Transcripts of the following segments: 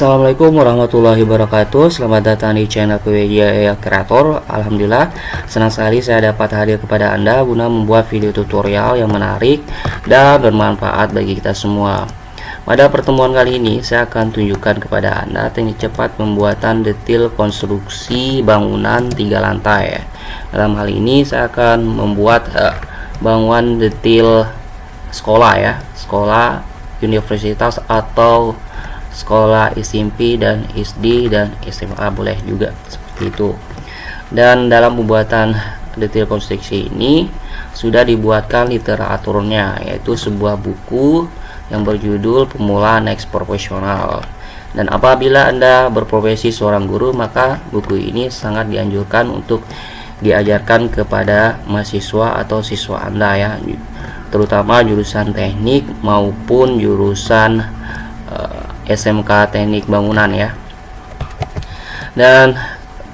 Assalamualaikum warahmatullahi wabarakatuh. Selamat datang di channel PWJ Kreator. Alhamdulillah senang sekali saya dapat hadir kepada anda Guna membuat video tutorial yang menarik Dan bermanfaat bagi kita semua. Pada pertemuan kali ini saya akan tunjukkan kepada anda Teknik cepat pembuatan detail konstruksi bangunan tiga lantai. Dalam hal ini saya akan membuat uh, bangunan detail sekolah ya Sekolah universitas atau sekolah SMP dan SD dan SMA boleh juga seperti itu. Dan dalam pembuatan detail konstruksi ini sudah dibuatkan literaturnya yaitu sebuah buku yang berjudul pemula next profesional dan apabila anda berprofesi seorang guru maka buku ini sangat dianjurkan untuk diajarkan kepada mahasiswa atau siswa anda ya. Terutama jurusan teknik maupun jurusan uh, SMK Teknik Bangunan ya. Dan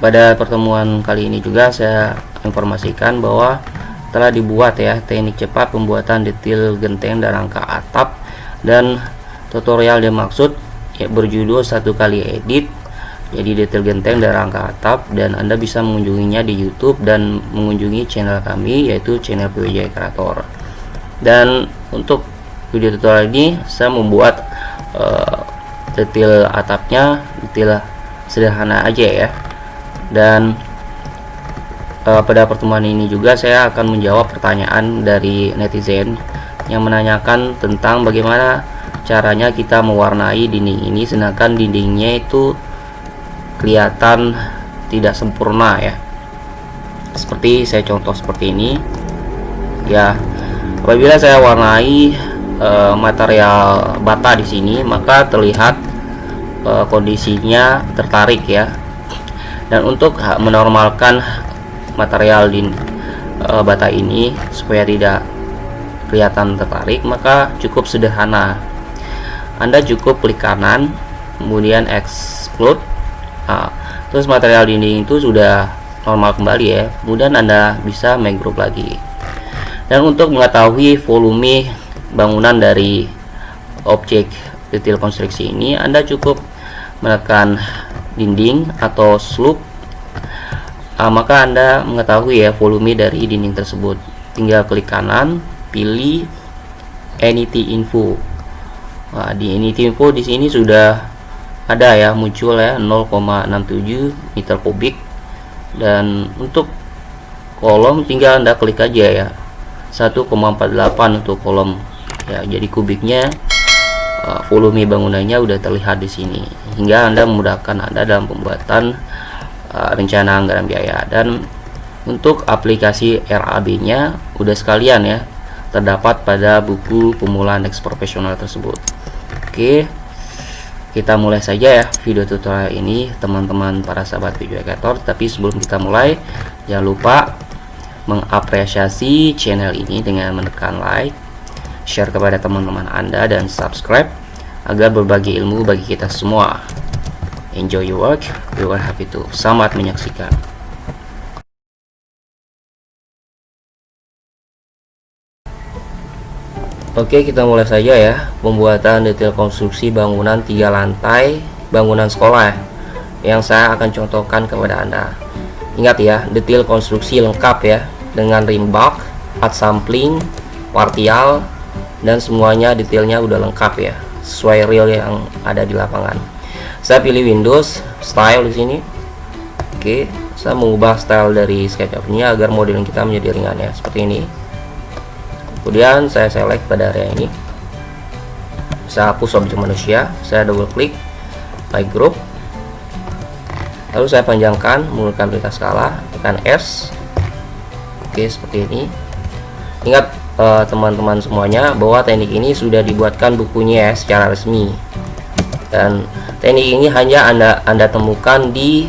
pada pertemuan kali ini juga saya informasikan bahwa telah dibuat ya teknik cepat pembuatan detail genteng dan rangka atap dan tutorial yang maksud ya, berjudul satu kali edit jadi detail genteng dan rangka atap dan anda bisa mengunjunginya di YouTube dan mengunjungi channel kami yaitu channel PWJ Kreator. Dan untuk video tutorial ini saya membuat uh, detail atapnya detail sederhana aja ya. Dan uh, pada pertemuan ini juga saya akan menjawab pertanyaan dari netizen yang menanyakan tentang bagaimana caranya kita mewarnai dinding ini sedangkan dindingnya itu kelihatan tidak sempurna ya. Seperti saya contoh seperti ini. Ya apabila saya warnai e, material bata di sini maka terlihat e, kondisinya tertarik ya. Dan untuk menormalkan material di e, bata ini supaya tidak kelihatan tertarik maka cukup sederhana. Anda cukup klik kanan kemudian exclude nah, terus material dinding itu sudah normal kembali ya. Kemudian Anda bisa make group lagi. Dan untuk mengetahui volume bangunan dari objek detail konstruksi ini Anda cukup menekan dinding atau slope. Uh, maka Anda mengetahui ya volume dari dinding tersebut. Tinggal klik kanan pilih anything info. Nah, di anything info di sini sudah ada ya muncul ya 0,67 meter kubik. Dan untuk kolom tinggal anda klik aja ya 1,48 untuk kolom ya jadi kubiknya uh, volume bangunannya udah terlihat di sini. Hingga anda memudahkan anda dalam pembuatan uh, rencana anggaran biaya. Dan untuk aplikasi RAB nya udah sekalian ya terdapat pada buku pemula next profesional tersebut. Oke kita mulai saja ya video tutorial ini teman-teman para sahabat video educator tapi sebelum kita mulai jangan lupa mengapresiasi channel ini dengan menekan like share kepada teman-teman Anda dan subscribe agar berbagi ilmu bagi kita semua. Enjoy your work, we are happy to. Selamat menyaksikan. Oke, kita mulai saja ya pembuatan detail konstruksi bangunan tiga lantai bangunan sekolah yang saya akan contohkan kepada Anda. Ingat ya, detail konstruksi lengkap ya dengan rim box, part sampling, partial, dan semuanya detailnya udah lengkap ya sesuai real yang ada di lapangan. Saya pilih Windows style di sini. Oke saya mengubah style dari SketchUp ini agar model kita menjadi ringan ya seperti ini. Kemudian saya select pada area ini. Saya hapus objek manusia saya double klik by group. Lalu saya panjangkan menggunakan perintah skala tekan S. Oke seperti ini. Ingat teman-teman uh, semuanya bahwa teknik ini sudah dibuatkan bukunya ya secara resmi. Dan teknik ini hanya anda anda temukan di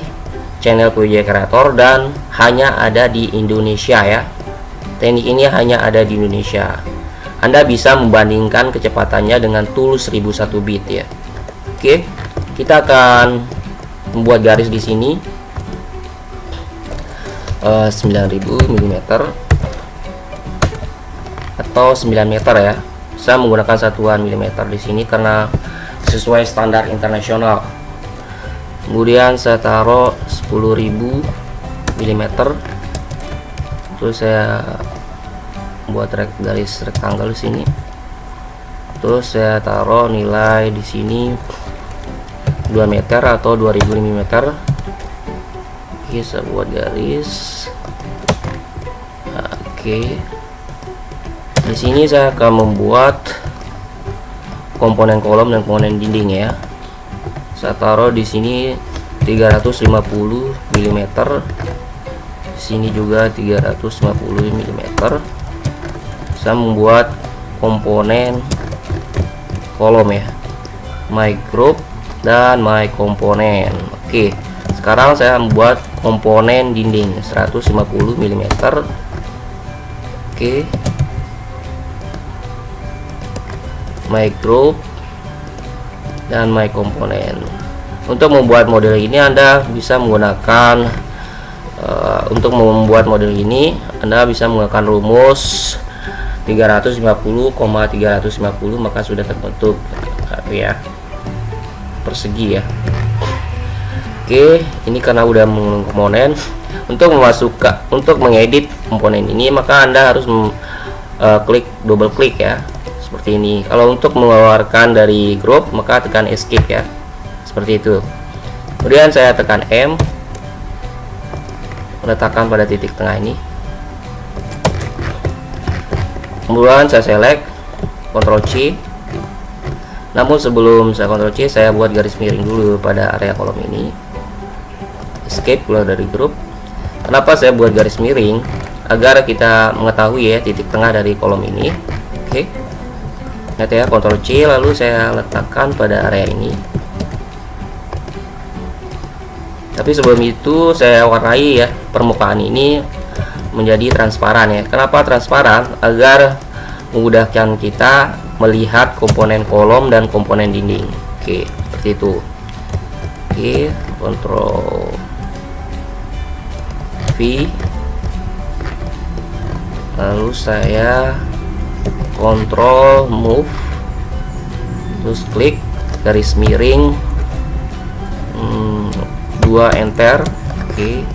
channel PJ Creator dan hanya ada di Indonesia ya. Teknik ini hanya ada di Indonesia. Anda bisa membandingkan kecepatannya dengan tools 1001 bit ya. Oke kita akan membuat garis di sini. Uh, 9000 mm atau 9 meter ya. Saya menggunakan satuan milimeter di sini karena sesuai standar internasional. Kemudian saya taruh 10.000 mm terus saya buat garis rectangle di sini. Terus saya taruh nilai di sini 2 meter atau 2000 mm oke saya buat garis. Oke di sini saya akan membuat komponen kolom dan komponen dinding ya. Saya taruh di sini 350 mm sini juga 350 mm saya membuat komponen kolom ya. My group dan my komponen oke sekarang saya membuat komponen dinding 150 mm oke my group dan my komponen untuk membuat model ini Anda bisa menggunakan uh, untuk membuat model ini Anda bisa menggunakan rumus 350,350 maka sudah terbentuk ya persegi ya. Oke ini karena udah menggunakan komponen. Untuk memasukkan untuk mengedit komponen ini maka anda harus uh, klik double klik ya seperti ini. Kalau untuk mengeluarkan dari grup maka tekan escape ya. Seperti itu. Kemudian saya tekan M. Letakkan pada titik tengah ini. Kemudian saya select Ctrl C. Namun sebelum saya Ctrl C saya buat garis miring dulu pada area kolom ini. Escape keluar dari grup. Kenapa saya buat garis miring? Agar kita mengetahui ya titik tengah dari kolom ini. Oke. okay. Lihat ya Ctrl C lalu saya letakkan pada area ini. Tapi sebelum itu saya warnai ya permukaan ini menjadi transparan ya. Kenapa transparan? Agar memudahkan kita melihat komponen kolom dan komponen dinding. Oke seperti itu. Oke kontrol V. Lalu saya kontrol move. Terus klik garis miring. Hmm, dua enter. Oke.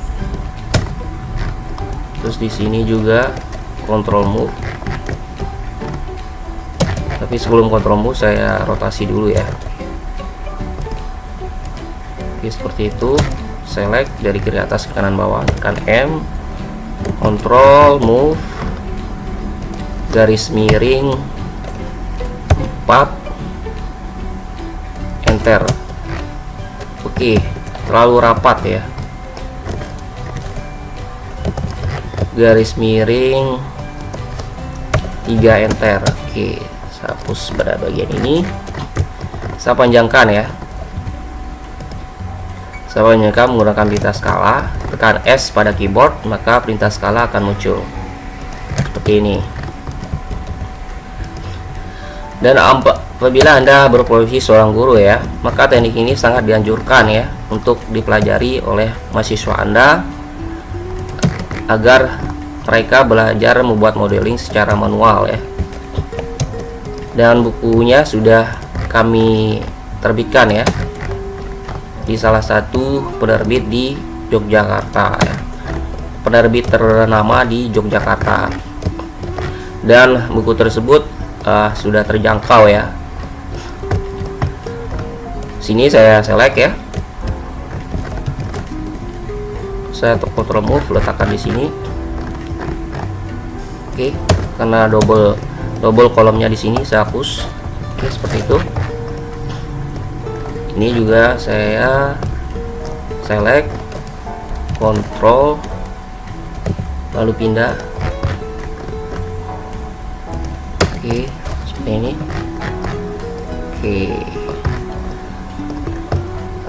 Terus di sini juga kontrol move. Tapi sebelum kontrol move saya rotasi dulu ya. Oke seperti itu. Select dari kiri atas ke kanan bawah. Tekan M. Kontrol move garis miring 4 enter. Oke terlalu rapat ya. Garis miring 3 enter. Oke saya hapus pada bagian ini. Saya panjangkan ya. Saya panjangkan menggunakan perintah skala. Tekan S pada keyboard maka perintah skala akan muncul. Seperti ini dan apabila anda berprofesi seorang guru ya maka teknik ini sangat dianjurkan ya untuk dipelajari oleh mahasiswa anda agar mereka belajar membuat modeling secara manual ya dan bukunya sudah kami terbitkan ya di salah satu penerbit di Yogyakarta ya. penerbit ternama di Yogyakarta dan buku tersebut uh, sudah terjangkau ya. Sini saya select ya. Saya control move letakkan di sini. Oke karena double double kolomnya di sini saya hapus. Oke seperti itu. Ini juga saya select control lalu pindah. Oke ini. Oke.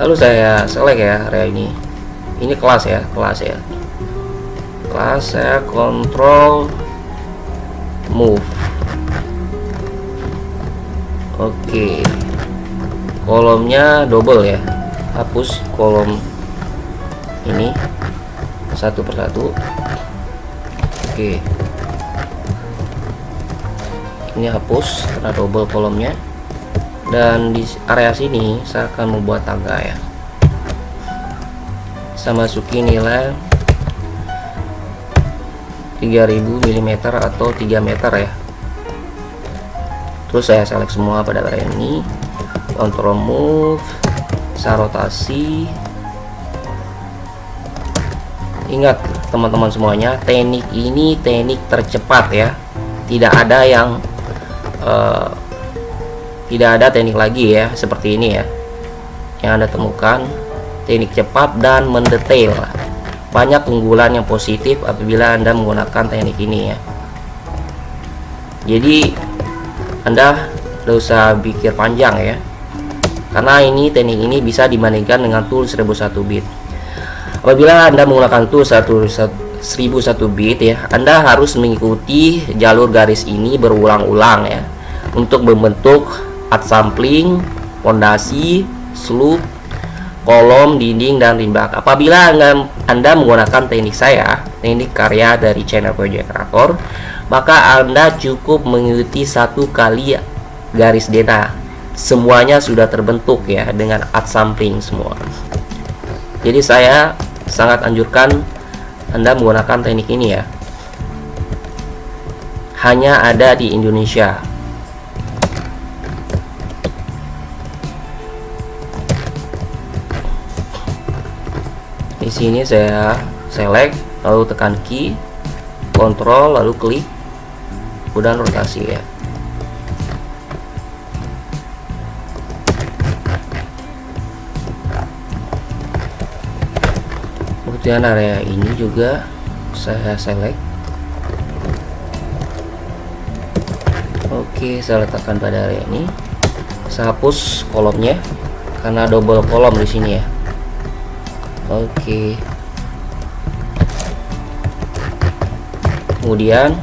Lalu saya select ya area ini. Ini kelas ya kelas ya. Kelas saya kontrol move. Oke. Kolomnya double ya. Hapus kolom ini. Satu persatu. Oke ini hapus karena double kolomnya. Dan di area sini saya akan membuat tangga ya. Saya masuki nilai 3000 mm atau 3 meter ya. Terus saya select semua pada area ini. Control move saya rotasi. Ingat teman-teman semuanya teknik ini teknik tercepat ya. Tidak ada yang uh, tidak ada teknik lagi ya seperti ini ya. Yang anda temukan teknik cepat dan mendetail. Banyak unggulan yang positif apabila anda menggunakan teknik ini ya. Jadi anda tidak usah pikir panjang ya. Karena ini teknik ini bisa dibandingkan dengan tool 1001 bit. Apabila anda menggunakan tool 1001 bit ya. Anda harus mengikuti jalur garis ini berulang-ulang ya. Untuk membentuk at sampling fondasi slope kolom dinding dan rimbak apabila anda, menggunakan teknik saya teknik karya dari channel project creator maka anda cukup mengikuti satu kali garis data. Semuanya sudah terbentuk ya dengan at sampling semua. Jadi saya sangat anjurkan Anda menggunakan teknik ini ya. Hanya ada di Indonesia. Di sini saya select lalu tekan key kontrol lalu klik. Kemudian rotasi ya kemudian area ini juga saya select. Oke saya letakkan pada area ini. Saya hapus kolomnya karena double kolom di sini ya. Oke. Kemudian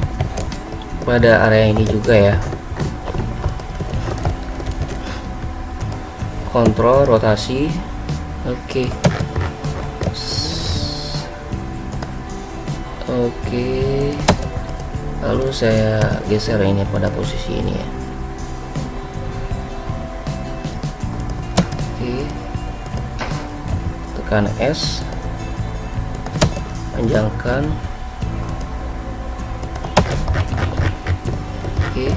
pada area ini juga ya. Kontrol rotasi. Oke oke. Lalu saya geser ini pada posisi ini ya. Oke. Tekan S. Panjangkan. Oke.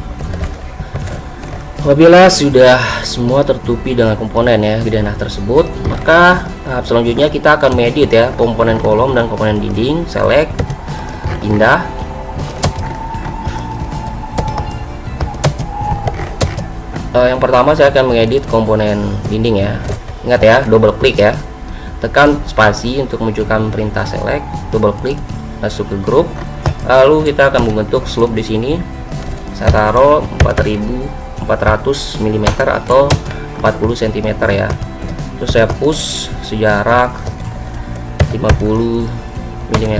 Apabila sudah semua tertutupi dengan komponen ya di denah tersebut maka tahap selanjutnya kita akan medit ya komponen kolom dan komponen dinding select indah uh, yang pertama saya akan mengedit komponen dinding ya. Ingat ya double klik ya. Tekan spasi untuk menunjukkan perintah select double klik masuk ke grup. Lalu kita akan membentuk slope di sini. Saya taruh 4400 mm atau 40 cm ya. Terus saya push sejarak 50 mm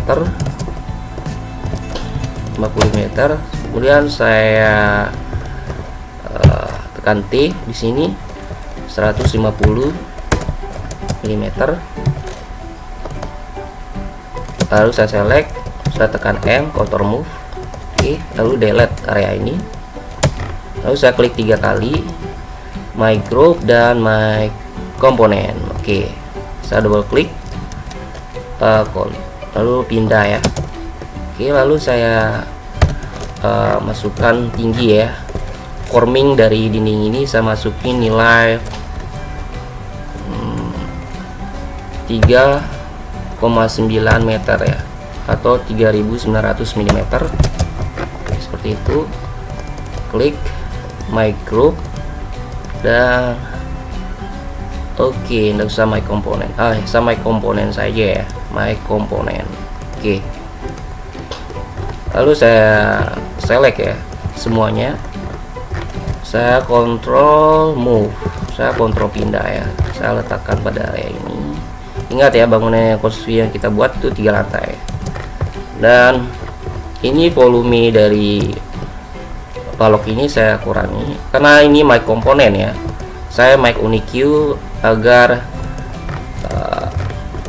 50 meter. Kemudian saya uh, tekan T di sini 150 mm lalu saya select saya tekan M counter move oke lalu delete area ini. Lalu saya klik tiga kali my group dan my komponen oke saya double klik uh, lalu pindah ya Oke lalu saya uh, masukkan tinggi ya. Forming dari dinding ini saya masukin nilai hmm, 3,9 meter ya atau 3900 mm seperti itu. Klik my group dan oke okay, tidak usah my komponen. Ah sama my komponen saja ya my komponen. Oke. okay lalu saya select ya semuanya. Saya kontrol move saya kontrol pindah ya. Saya letakkan pada area ini. Ingat ya bangunan konstruksi yang kita buat itu tiga lantai. Dan ini volume dari balok ini saya kurangi karena ini mic komponen ya. Saya mic uniq agar uh,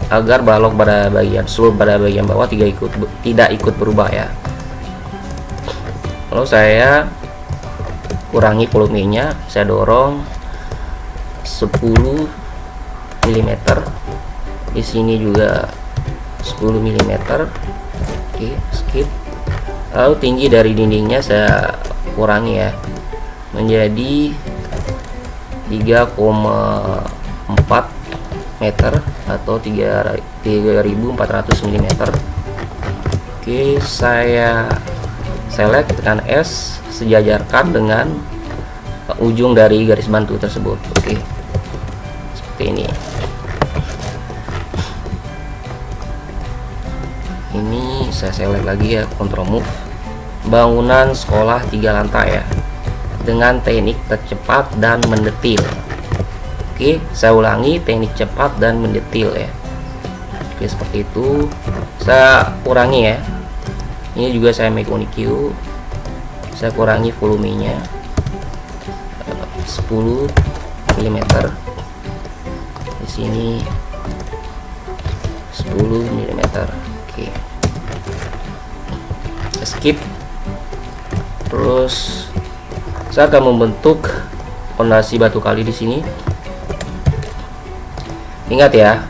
agar balok pada bagian seluruh pada bagian bawah tidak ikut tidak ikut berubah ya lalu saya kurangi volumenya saya dorong 10 mm di sini juga 10 mm oke skip. Lalu tinggi dari dindingnya saya kurangi ya. Menjadi 3,4 meter atau 3400 mm oke saya select tekan S sejajarkan dengan ujung dari garis bantu tersebut. Oke. Seperti ini. Ini saya select lagi ya control move. Bangunan sekolah tiga lantai ya. Dengan teknik tercepat dan mendetil. Oke saya ulangi teknik cepat dan mendetil ya. Oke seperti itu. Saya kurangi ya ini juga saya make uniq saya kurangi volumenya. 10 mm di sini 10 mm oke. Skip. Terus saya akan membentuk fondasi batu kali di sini. Ingat ya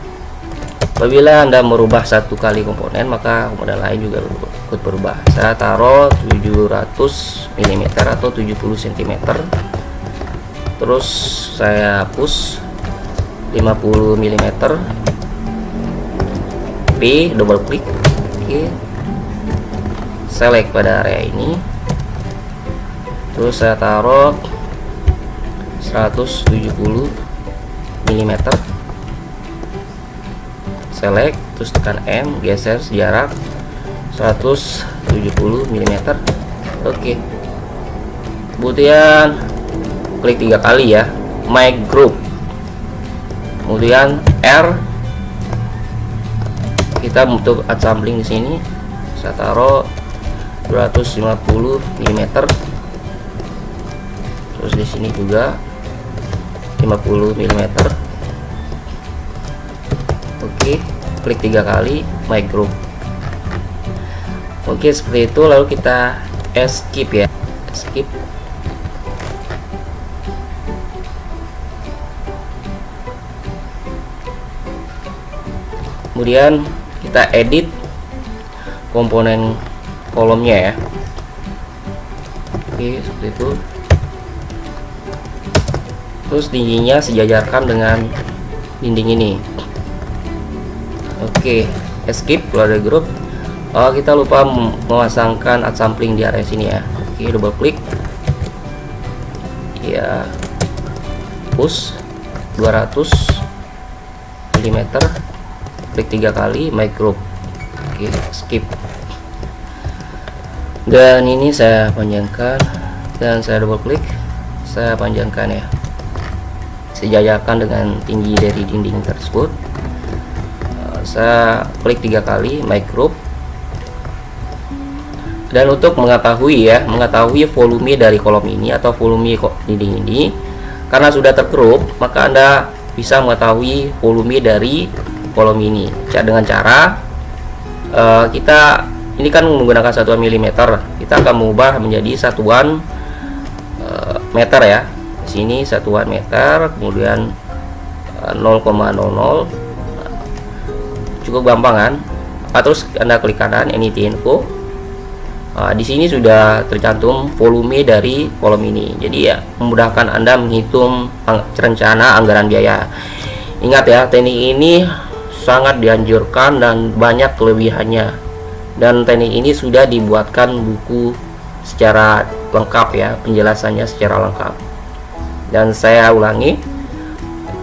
apabila anda merubah satu kali komponen maka komponen lain juga ikut berubah saya taruh 700 mm atau 70 cm terus saya hapus 50 mm P double klik oke. Select pada area ini. Terus saya taruh 170 mm select terus tekan M geser jarak 170 mm oke. Kemudian klik tiga kali ya. My group. Kemudian R. Kita untuk assembling di sini. Saya taruh 250 mm terus di sini juga 50 mm oke. Klik tiga kali my group oke seperti itu lalu kita escape ya. Escape kemudian kita edit komponen kolomnya ya. Oke seperti itu. Terus tingginya sejajarkan dengan dinding ini. Oke escape keluar dari grup oh kita lupa memasangkan add sampling di area sini ya. Oke double klik ya push 200 mm klik tiga kali group. Oke skip. Dan ini saya panjangkan. Dan saya double klik saya panjangkan ya. Sejajarkan dengan tinggi dari dinding tersebut. Uh, saya klik tiga kali group dan untuk mengetahui ya mengetahui volume dari kolom ini atau volume dinding ini karena sudah terkerup maka anda bisa mengetahui volume dari kolom ini. Dengan cara uh, kita ini kan menggunakan satuan milimeter kita akan mengubah menjadi satuan uh, meter ya. Di sini satuan meter kemudian uh, 0,00 cukup gampang kan? Nah, terus anda klik kanan anything info uh, di sini sudah tercantum volume dari kolom ini. Jadi ya memudahkan anda menghitung rencana anggaran biaya. Ingat ya teknik ini sangat dianjurkan dan banyak kelebihannya. Dan teknik ini sudah dibuatkan buku secara lengkap ya penjelasannya secara lengkap. Dan saya ulangi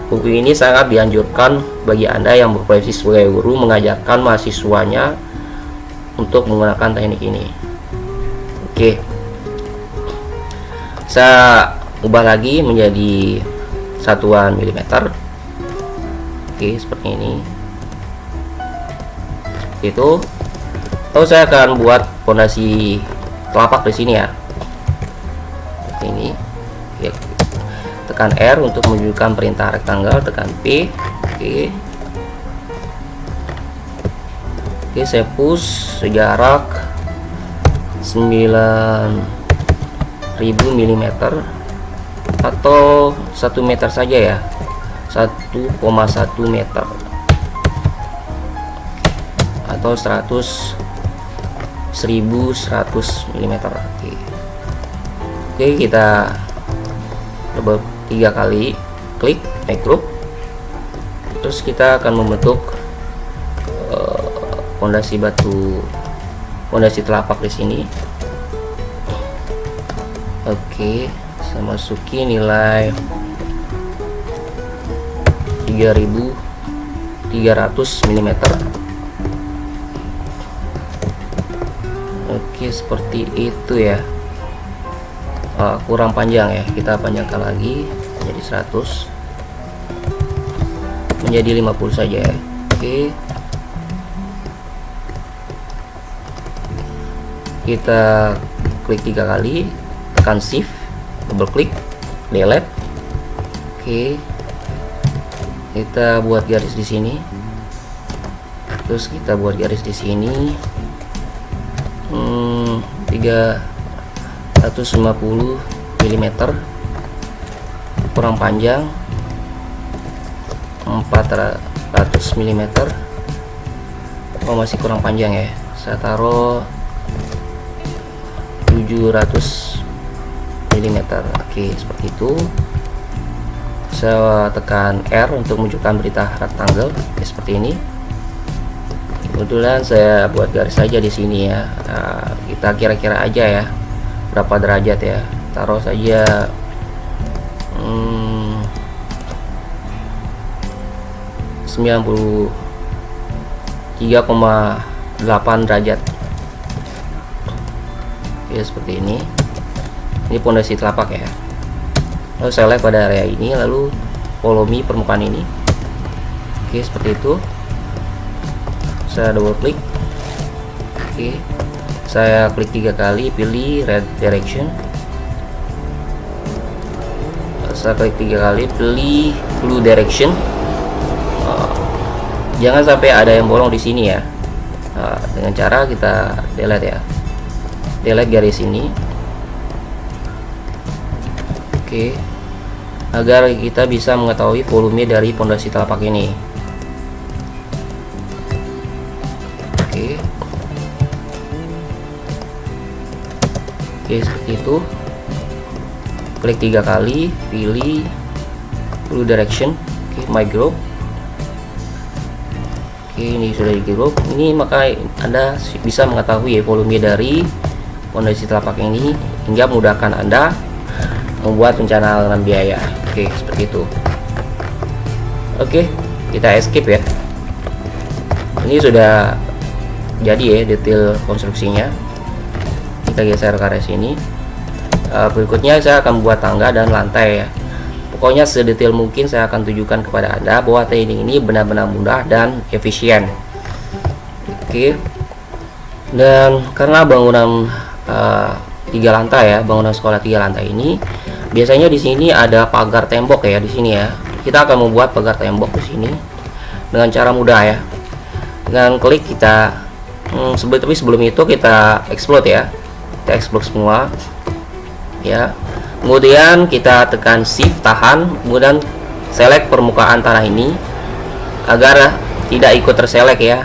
buku ini sangat dianjurkan bagi anda yang berprofesi sebagai guru mengajarkan mahasiswanya untuk menggunakan teknik ini oke. Saya ubah lagi menjadi satuan milimeter. Oke seperti ini. Itu. Lalu saya akan buat fondasi telapak di sini ya. Seperti ini. Oke. tekan R untuk menunjukkan perintah rectangle tekan P. Oke. Oke saya push sejarak 9000 mm atau 1 meter saja ya? 1,1 meter. Atau 100 1100 mm oke. Oke kita double tiga kali klik make group terus kita akan membentuk fondasi uh, batu fondasi telapak di sini. Oke saya masuki nilai 3300 mm oke seperti itu ya. Uh, kurang panjang ya kita panjangkan lagi menjadi 100 menjadi 50 saja ya. Oke kita klik tiga kali tekan shift double klik delete. Oke. Kita buat garis di sini. Terus kita buat garis di sini. Hmm, 350 mm kurang panjang. 400 mm oh masih kurang panjang ya. Saya taruh 700 mm oke seperti itu. Saya tekan R untuk menunjukkan berita rectangle ya, seperti ini. Kebetulan saya buat garis saja di sini ya. Nah, kita kira-kira aja ya berapa derajat ya. Taruh saja hmm, 93,8 derajat seperti ini. Ini pondasi telapak ya. Lalu select pada area ini lalu follow me permukaan ini. Oke seperti itu. Saya double klik oke saya klik tiga kali pilih red direction. Saya klik tiga kali pilih blue direction. Uh, jangan sampai ada yang bolong di sini ya. Uh, dengan cara kita delete ya delete garis ini. Oke. Agar kita bisa mengetahui volume dari pondasi telapak ini. Oke. Oke seperti itu. Klik tiga kali pilih blue direction. Oke my group. Oke ini sudah di group. Ini maka anda bisa mengetahui volume dari pondasi telapak ini hingga memudahkan anda membuat rencana dengan biaya. Oke seperti itu. Oke kita escape ya. Ini sudah jadi ya detail konstruksinya. Kita geser ke arah sini. Uh, berikutnya saya akan membuat tangga dan lantai ya. Pokoknya sedetail mungkin saya akan tunjukkan kepada anda bahwa teknik ini benar-benar mudah dan efisien. Oke. Dan karena bangunan tiga lantai ya bangunan sekolah tiga lantai ini. Biasanya di sini ada pagar tembok ya di sini ya. Kita akan membuat pagar tembok di sini dengan cara mudah ya. Dengan klik kita hmm, sebelum tapi sebelum itu kita explode ya. Kita explode semua. Ya. Kemudian kita tekan shift tahan kemudian select permukaan tanah ini agar tidak ikut terselek ya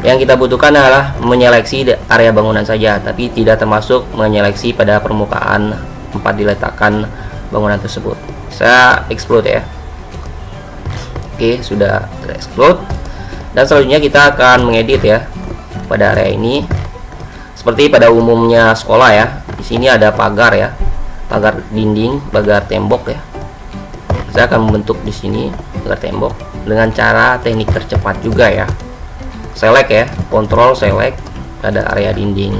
yang kita butuhkan adalah menyeleksi area bangunan saja tapi tidak termasuk menyeleksi pada permukaan tempat diletakkan bangunan tersebut. Saya explode ya. Oke sudah explode dan selanjutnya kita akan mengedit ya pada area ini. Seperti pada umumnya sekolah ya di sini ada pagar ya pagar dinding pagar tembok ya. Saya akan membentuk di sini pagar tembok dengan cara teknik tercepat juga ya select ya kontrol select pada area dinding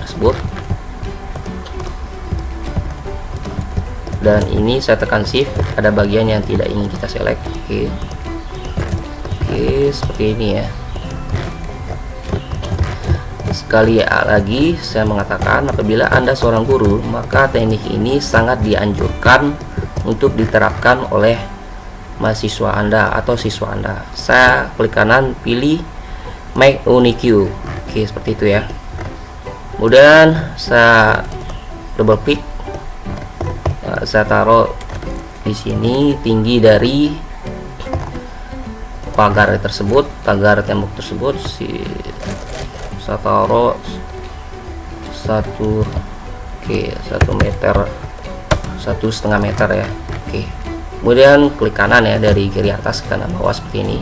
tersebut. Dan ini saya tekan shift ada bagian yang tidak ingin kita select. Oke. Oke seperti ini ya. Sekali lagi saya mengatakan apabila anda seorang guru maka teknik ini sangat dianjurkan untuk diterapkan oleh mahasiswa anda atau siswa anda. Saya klik kanan pilih make unique oke seperti itu ya. Kemudian saya double klik saya taruh di sini tinggi dari pagar tersebut pagar tembok tersebut si saya taruh satu oke satu meter satu setengah meter ya. Oke. Kemudian klik kanan ya dari kiri atas ke kanan bawah seperti ini.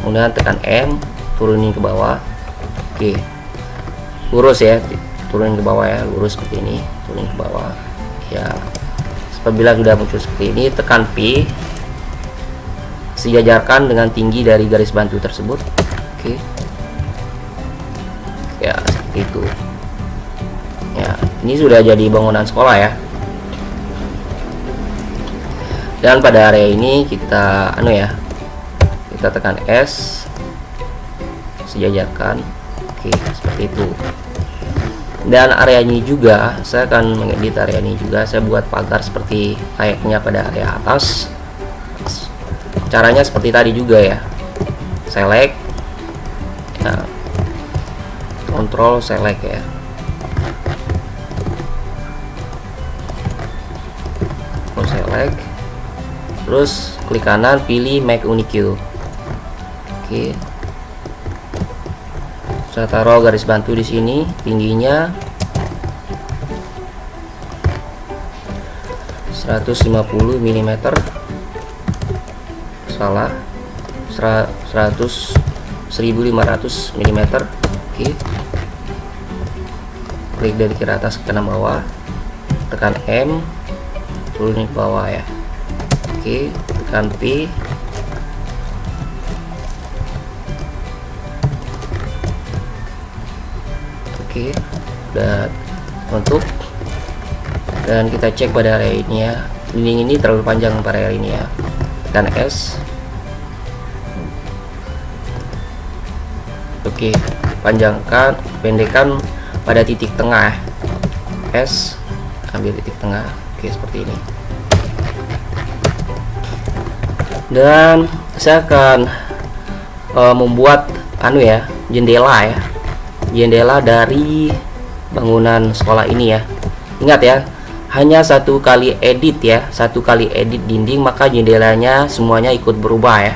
Kemudian tekan M turunin ke bawah. Oke. Lurus ya turunin ke bawah ya lurus seperti ini turunin ke bawah. Ya. Apabila sudah muncul seperti ini tekan P. Sejajarkan dengan tinggi dari garis bantu tersebut. Oke. Ya seperti itu. Ya ini sudah jadi bangunan sekolah ya. Dan pada area ini kita anu ya kita tekan S sejajarkan. Oke seperti itu. Dan area ini juga saya akan mengedit area ini juga. Saya buat pagar seperti layaknya pada area atas. Caranya seperti tadi juga ya. Select. Ya, control select ya. Control select. Terus klik kanan pilih make unique oke saya taruh garis bantu di sini tingginya 150 mm salah 100 1500 mm oke. Klik dari kiri atas ke kanan bawah. Tekan M turunin ke bawah ya. Oke tekan P oke dan untuk dan kita cek pada area ini ya dinding ini terlalu panjang pada area ini ya tekan S Oke, panjangkan, pendekkan pada titik tengah. S, ambil titik tengah. Oke, seperti ini. Dan saya akan uh, membuat anu ya, jendela ya. Jendela dari bangunan sekolah ini ya. Ingat ya, hanya satu kali edit ya, satu kali edit dinding maka jendelanya semuanya ikut berubah ya.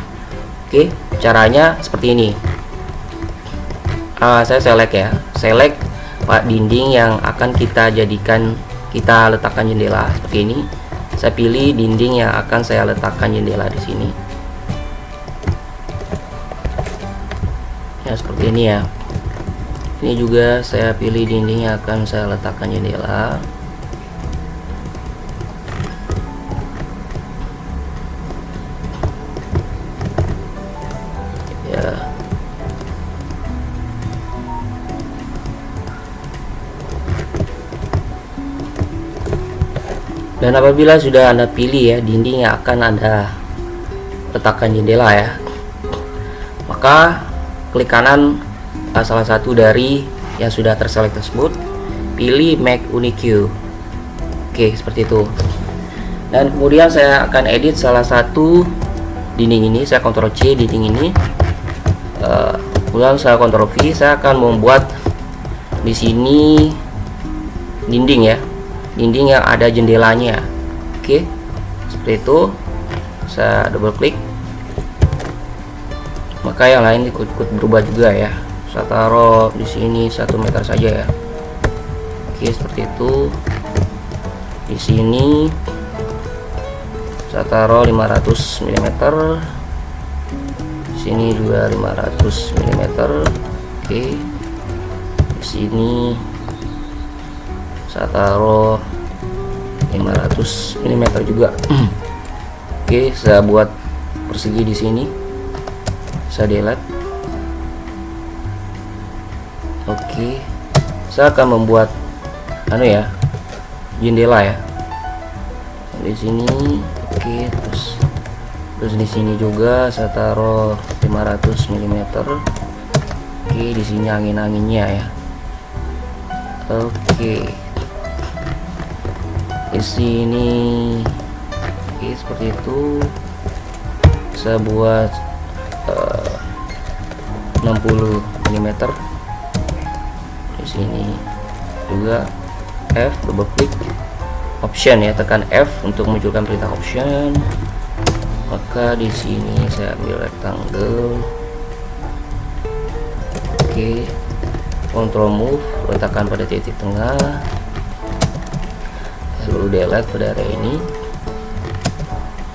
Oke, caranya seperti ini. Uh, saya select ya. Select pak dinding yang akan kita jadikan kita letakkan jendela seperti ini. Saya pilih dinding yang akan saya letakkan jendela di sini. Ya seperti ini ya ini juga saya pilih dinding yang akan saya letakkan jendela. Dan apabila sudah anda pilih ya dinding yang akan anda letakkan jendela ya maka klik kanan uh, salah satu dari yang sudah terselect tersebut pilih make unique. Oke seperti itu. Dan kemudian saya akan edit salah satu dinding ini saya Ctrl C dinding ini. Uh, kemudian saya Ctrl V saya akan membuat di sini dinding ya. Dinding yang ada jendelanya. Oke seperti itu. Saya double klik maka yang lain ikut-ikut berubah juga ya saya taruh di sini satu meter saja ya. Oke seperti itu. Di sini saya taruh 500 mm di sini juga 500 mm oke. Di sini saya taruh 500 mm juga. Oke saya buat persegi di sini. Saya delete oke. Saya akan membuat anu ya jendela ya. Di sini oke terus terus di sini juga saya taruh 500 mm oke di sini angin-anginnya ya. Oke. Di sini oke seperti itu. Saya buat uh, 60 mm sini juga F double klik option ya tekan F untuk munculkan perintah option. Maka di sini saya ambil rectangle. Oke. Control move letakkan pada titik tengah. Lalu delete pada area ini.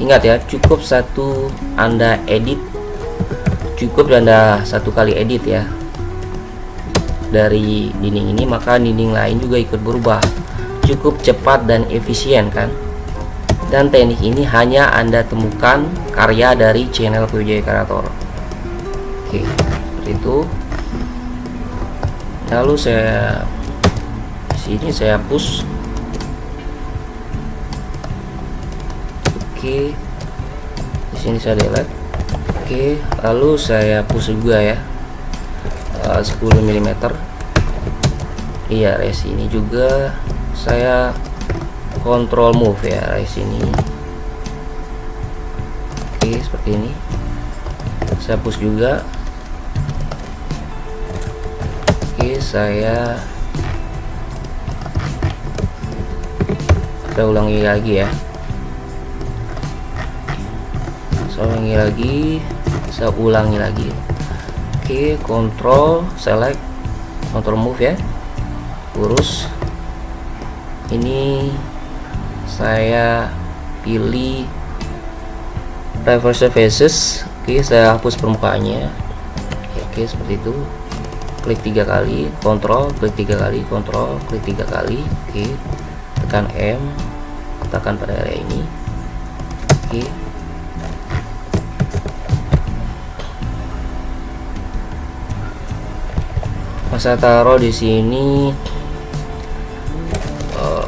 Ingat ya cukup satu anda edit. Cukup anda satu kali edit ya dari dinding ini maka dinding lain juga ikut berubah. Cukup cepat dan efisien kan? Dan teknik ini hanya anda temukan karya dari channel PJ Kreator oke seperti itu. Lalu saya sini saya push oke di sini saya delete. Oke lalu saya push juga ya uh, 10 mm iya res ini juga saya control move ya res ini. Oke seperti ini. Saya push juga. Oke saya kita ulangi lagi ya. Saya ulangi lagi saya ulangi lagi oke control select control move ya. Urus. Ini saya pilih reverse faces. Oke saya hapus permukaannya. Oke seperti itu. Klik tiga kali kontrol klik tiga kali kontrol klik tiga kali. Oke tekan M tekan pada area ini. Oke saya taruh di sini uh,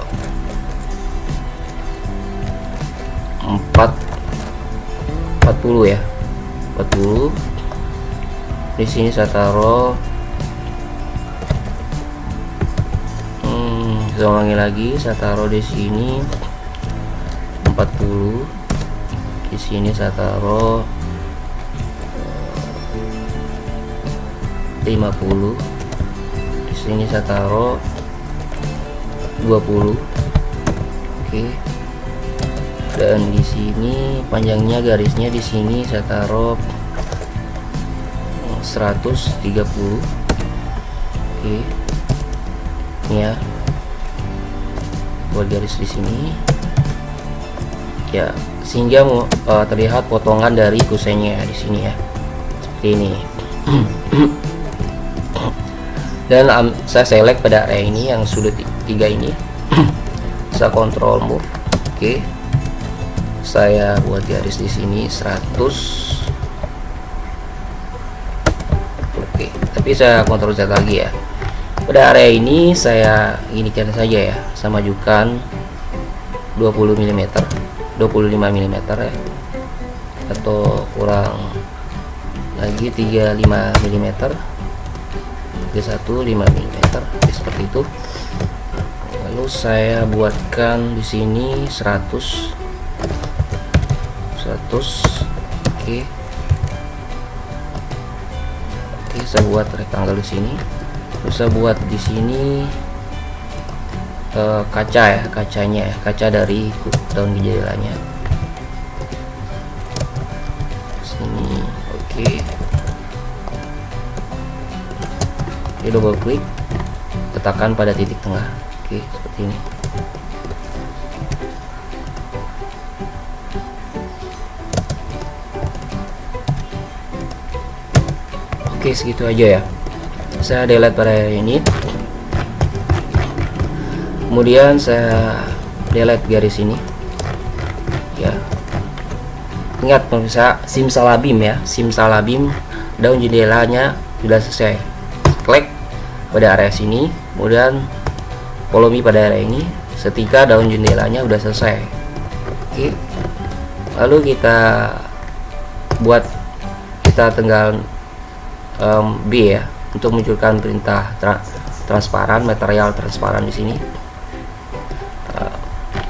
4 40 ya 40 di sini saya taruh hmm, saya lagi saya taruh di sini 40 di sini saya taruh 50 sini saya taruh 20 oke. Dan di sini panjangnya garisnya di sini saya taruh 130 oke. Ini ya. Buat garis di sini. Ya sehingga uh, terlihat potongan dari kusennya di sini ya. Seperti ini dan um, saya select pada area ini yang sudut tiga ini. Saya kontrol move. Oke. Okay. saya buat garis di sini 100 oke okay. tapi saya kontrol Z lagi ya. Pada area ini saya inikan saja ya sama majukan 20 mm 25 mm ya. Atau kurang lagi 35 mm 31 5 mm seperti itu. Lalu saya buatkan di sini 100 100 oke. Oke saya buat rectangle di sini. Terus saya buat di sini uh, kaca ya kacanya ya kaca dari daun gejalanya Oke, double klik letakkan pada titik tengah. Oke seperti ini. Oke segitu aja ya. Saya delete pada ini. Kemudian saya delete garis ini. Ya. Ingat pemirsa simsalabim ya. Simsalabim daun jendelanya sudah selesai. Klik pada area sini kemudian volume pada area ini. Setika daun jendelanya udah selesai. Oke. Lalu kita buat kita tinggal um, B ya untuk munculkan perintah tra transparan material transparan di sini. Uh,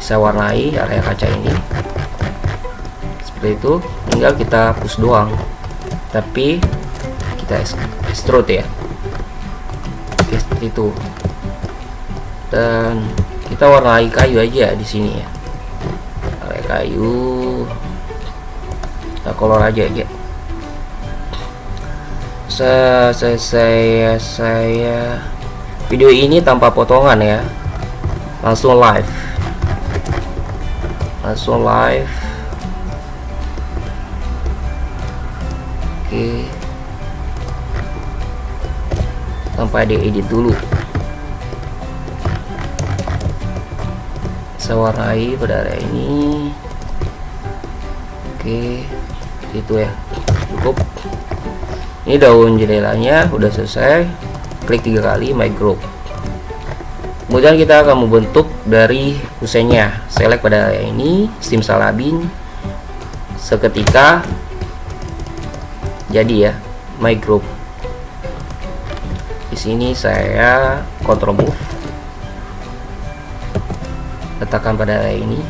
saya warnai area kaca ini. Seperti itu. Tinggal kita push doang. Tapi kita extrude ya seperti itu. Dan kita warnai kayu aja di sini ya. Warnai kayu. Kita color aja ya saya saya saya, video ini tanpa potongan ya. Langsung live. Langsung live. Oke sampai diedit dulu. Saya warnai pada area ini. Oke itu ya. Cukup. Ini daun jendelanya udah selesai. Klik tiga kali my group. Kemudian kita akan membentuk dari kusennya. Select pada area ini simsalabin seketika jadi ya my group di sini saya control move. Letakkan pada area ini.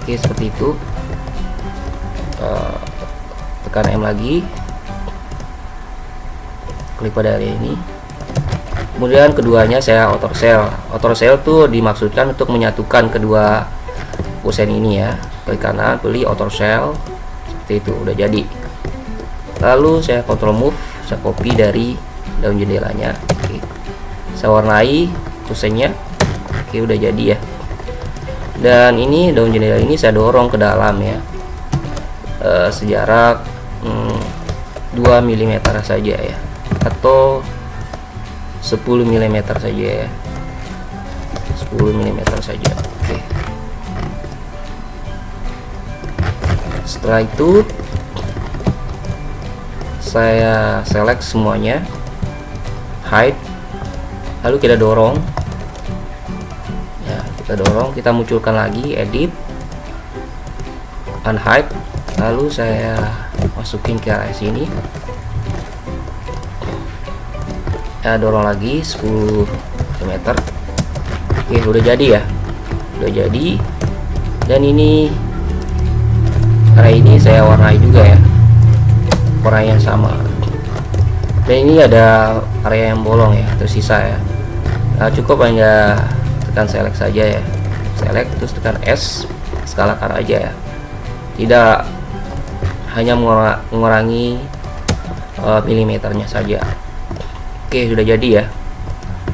Oke seperti itu. Uh, tekan M lagi. Klik pada area ini. Kemudian keduanya saya outer cell outer cell tuh dimaksudkan untuk menyatukan kedua kusen ini ya. Klik kanan pilih outer cell seperti itu udah jadi lalu saya control move saya copy dari daun jendelanya. Oke. Saya warnai kusennya. Oke udah jadi ya. Dan ini daun jendela ini saya dorong ke dalam ya. E, sejarak hmm, 2 mm saja ya. Atau 10 mm saja ya. 10 mm saja. Oke. Setelah itu saya select semuanya. Hide. Lalu kita dorong. Kita dorong kita munculkan lagi edit. Unhide. Lalu saya masukin ke area sini. Ya dorong lagi 10 cm oke udah jadi ya? Udah jadi. Dan ini area ini saya warnai juga ya warna yang sama. Dan ini ada area yang bolong ya tersisa ya. Nah, cukup hanya tekan select saja ya. Select terus tekan S skalakan aja ya. Tidak hanya mengurangi uh, milimeternya saja. Oke sudah jadi ya.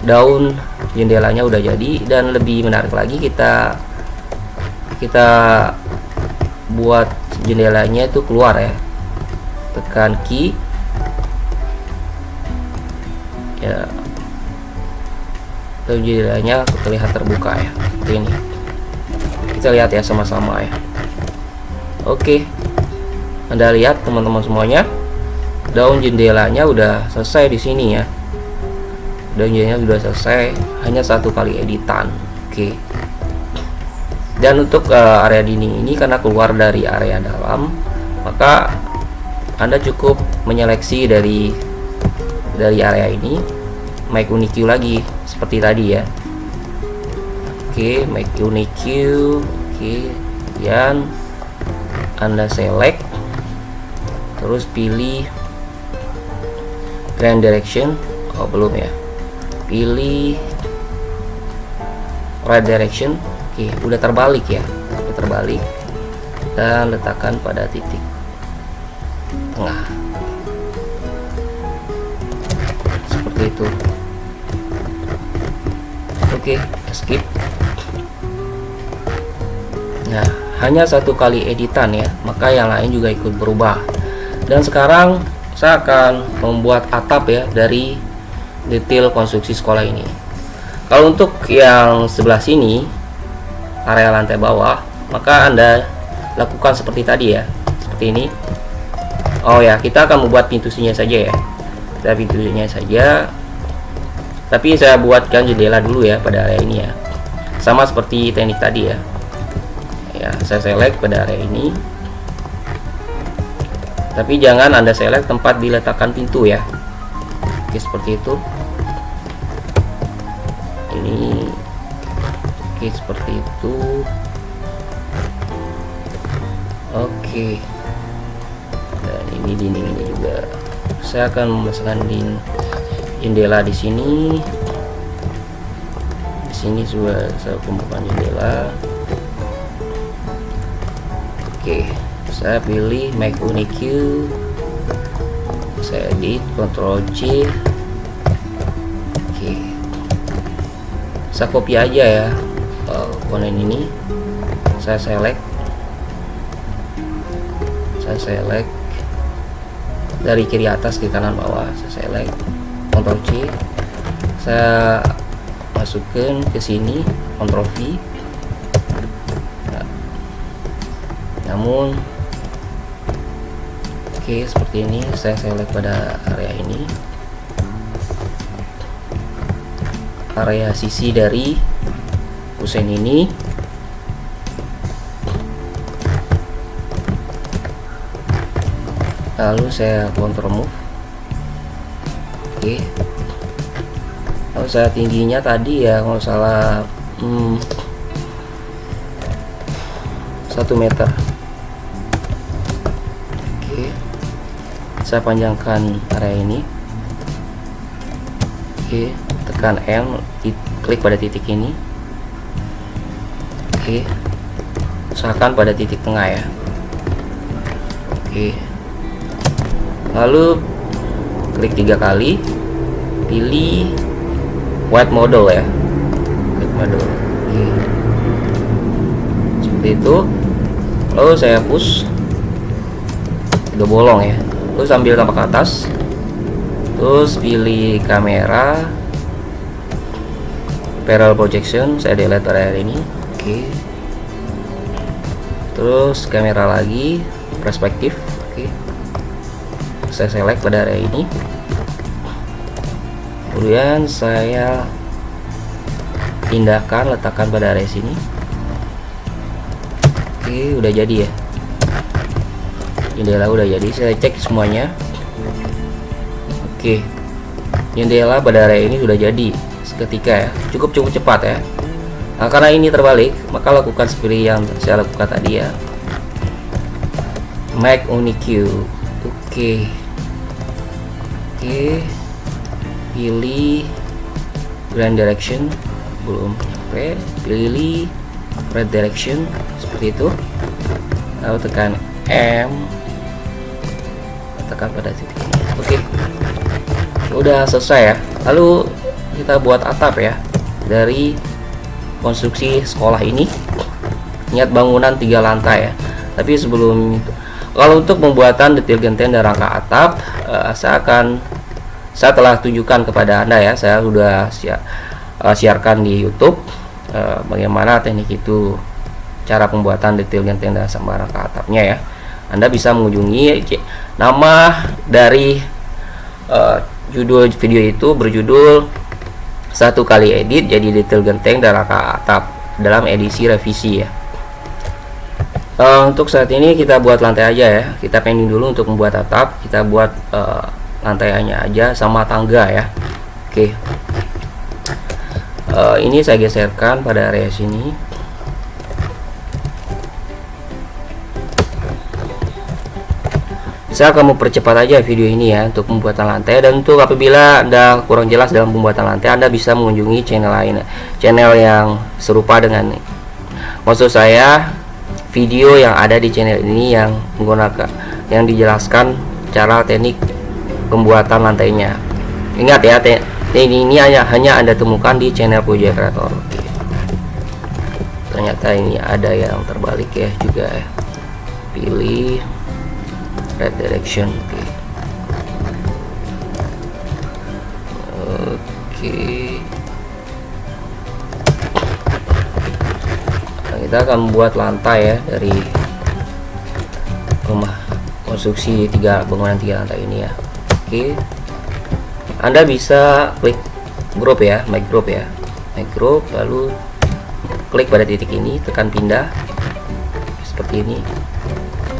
Daun jendelanya udah jadi dan lebih menarik lagi kita kita buat jendelanya itu keluar ya tekan key. Ya. Atau jendelanya terlihat terbuka ya seperti ini. Kita lihat ya sama-sama ya. Oke. Anda lihat teman-teman semuanya daun jendelanya udah selesai di sini ya. Daun jendelanya sudah selesai hanya satu kali editan. Oke. Dan untuk uh, area dinding ini karena keluar dari area dalam maka anda cukup menyeleksi dari dari area ini. Make unique lagi seperti tadi ya. Oke okay, make unique oke okay. kemudian anda select. Terus pilih grand direction. Oh belum ya. Pilih right direction. Oke okay, udah terbalik ya. Udah terbalik. Dan letakkan pada titik tengah seperti itu. Oke skip. Nah hanya satu kali editan ya maka yang lain juga ikut berubah. Dan sekarang saya akan membuat atap ya dari detail konstruksi sekolah ini. Kalau untuk yang sebelah sini area lantai bawah maka anda lakukan seperti tadi ya seperti ini Oh ya kita akan membuat pintunya saja ya. Kita pintunya saja. Tapi saya buatkan jendela dulu ya pada area ini ya. Sama seperti teknik tadi ya. Ya saya select pada area ini. Tapi jangan anda select tempat diletakkan pintu ya. Oke seperti itu. Ini. Oke seperti itu. Oke ini dinding ini juga. Saya akan dinding jendela di sini. Di sini juga saya pembukaan jendela. Oke saya pilih make unique. Saya edit Ctrl C oke. Saya copy aja ya komponen ini. Saya select. Saya select dari kiri atas ke kanan bawah. Saya select Ctrl C. Saya masukkan ke sini Ctrl V. Namun oke okay, seperti ini. Saya select pada area ini. Area sisi dari kusen ini lalu saya kontrol move. Oke. Kalau saya tingginya tadi ya kalau salah hmm, 1 meter. Oke. Saya panjangkan area ini. Oke tekan M klik pada titik ini. Oke. Usahakan pada titik tengah ya. Oke lalu klik tiga kali pilih white model ya. White model. Oke seperti itu. Lalu saya push udah bolong ya. Terus sambil tampak ke atas. Terus pilih kamera. Parallel projection saya delete area ini. Oke. Terus kamera lagi perspektif saya select pada area ini. Kemudian saya pindahkan letakkan pada area sini. Oke udah jadi ya. Jendela udah jadi saya cek semuanya. Oke jendela pada area ini sudah jadi seketika ya. Cukup cukup cepat ya. Nah, karena ini terbalik maka lakukan seperti yang saya lakukan tadi ya. Make unique oke oke. Pilih grand direction. Belum sampai. Pilih red direction. Seperti itu. Lalu tekan M. Tekan pada titik ini. Oke. Udah selesai ya. Lalu kita buat atap ya. Dari konstruksi sekolah ini. Niat bangunan tiga lantai ya. Tapi sebelum kalau untuk pembuatan detail genteng dan rangka atap uh, saya akan saya telah tunjukkan kepada anda ya saya sudah siar, uh, siarkan di YouTube uh, bagaimana teknik itu cara pembuatan detail genteng dan sambaran ke atapnya ya. Anda bisa mengunjungi nama dari uh, judul video itu berjudul satu kali edit jadi detail genteng rangka atap dalam edisi revisi ya uh, untuk saat ini kita buat lantai aja ya. Kita pending dulu untuk membuat atap. Kita buat uh, lantainya aja sama tangga ya. Oke. Uh, ini saya geserkan pada area sini. Saya akan mempercepat aja video ini ya untuk pembuatan lantai. Dan untuk apabila anda kurang jelas dalam pembuatan lantai anda bisa mengunjungi channel lain channel yang serupa dengan maksud saya video yang ada di channel ini yang menggunakan yang dijelaskan cara teknik pembuatan lantainya. Ingat ya ini, ini hanya hanya anda temukan di channel Puja Kreator ternyata ini ada yang terbalik ya juga ya. Pilih red direction oke. Oke kita akan membuat lantai ya dari rumah konstruksi tiga bangunan tiga lantai ini ya. Oke. Anda bisa klik group ya make group ya. Make group lalu klik pada titik ini tekan pindah seperti ini.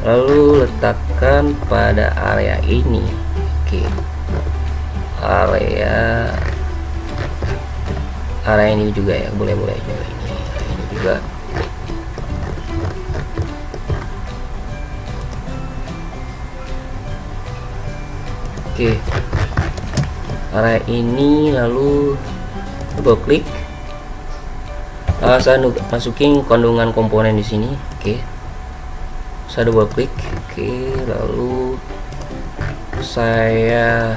Lalu letakkan pada area ini. Oke. Area area ini juga ya boleh boleh juga ini. Ini juga Oke. Area ini lalu double klik. Uh, saya masukin kandungan komponen di sini. Oke. saya double klik oke lalu saya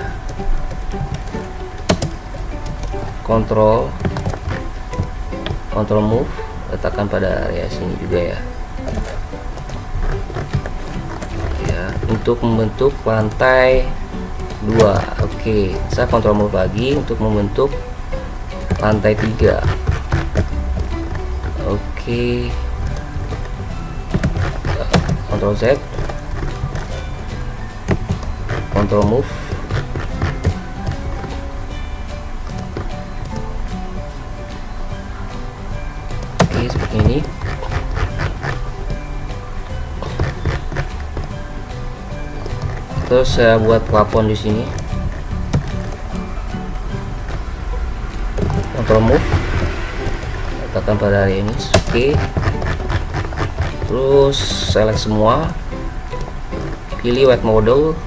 kontrol kontrol move letakkan pada area sini juga ya ya untuk membentuk lantai dua oke. Saya kontrol move lagi untuk membentuk lantai tiga. Oke. Ctrl Z. Ctrl move terus saya buat plafon di sini. Ctrl move. Letakkan pada area ini. Oke. Terus select semua. Pilih white model.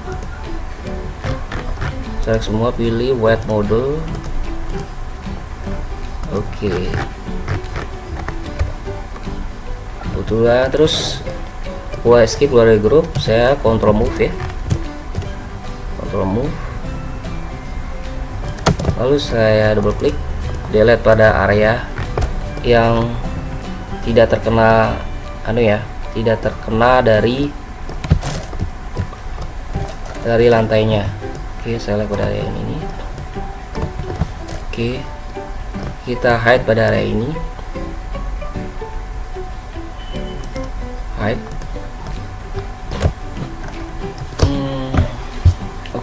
Select semua pilih white model. Oke. Okay. kebetulan terus gua escape keluar dari grup. Saya control move ya move lalu saya double klik delete pada area yang tidak terkena anu ya tidak terkena dari dari lantainya. Oke saya lihat pada area ini. Oke kita hide pada area ini